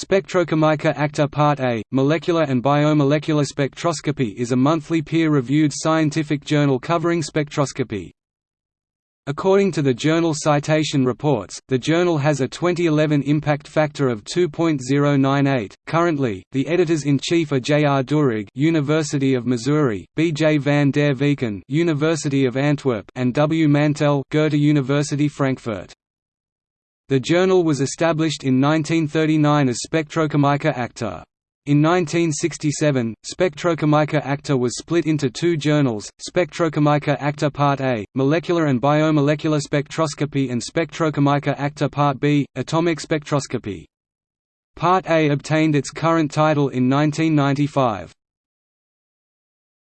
Spectrochimica Acta Part A, Molecular and Biomolecular Spectroscopy is a monthly peer-reviewed scientific journal covering spectroscopy. According to the Journal Citation Reports, the journal has a 2011 impact factor of 2.098. Currently, the editors-in-chief are J. R. Durig, University of Missouri, B. J. van der Veken, University of Antwerp, and W. Mantel, Goethe University Frankfurt. The journal was established in 1939 as Spectrochimica Acta. In 1967, Spectrochimica Acta was split into two journals, Spectrochimica Acta Part A, Molecular and Biomolecular Spectroscopy and Spectrochimica Acta Part B, Atomic Spectroscopy. Part A obtained its current title in 1995.